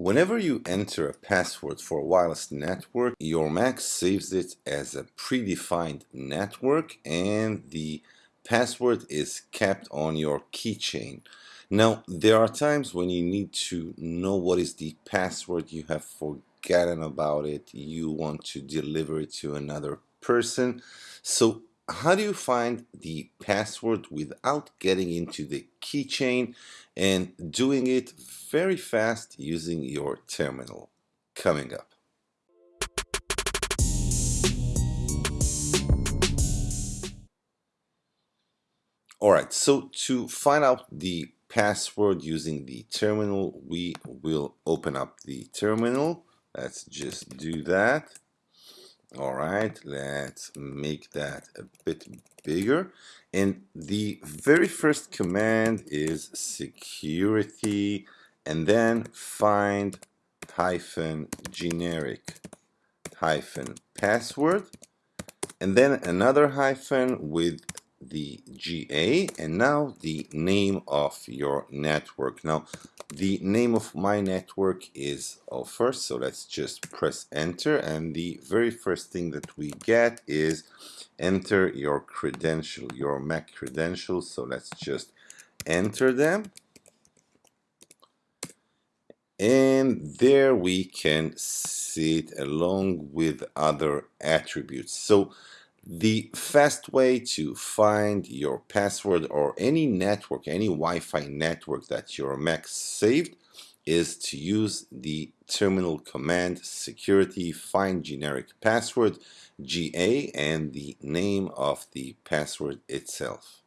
Whenever you enter a password for a wireless network, your Mac saves it as a predefined network and the password is kept on your keychain. Now, there are times when you need to know what is the password, you have forgotten about it, you want to deliver it to another person. So how do you find the password without getting into the keychain and doing it very fast using your terminal? Coming up. Alright, so to find out the password using the terminal, we will open up the terminal. Let's just do that all right let's make that a bit bigger. And the very first command is security and then find hyphen generic hyphen password and then another hyphen with the GA and now the name of your network. Now the name of my network is uh, offer so let's just press enter and the very first thing that we get is enter your credential, your Mac credentials. So let's just enter them and there we can see it along with other attributes. So the fast way to find your password or any network, any Wi-Fi network that your Mac saved is to use the terminal command security find generic password GA and the name of the password itself.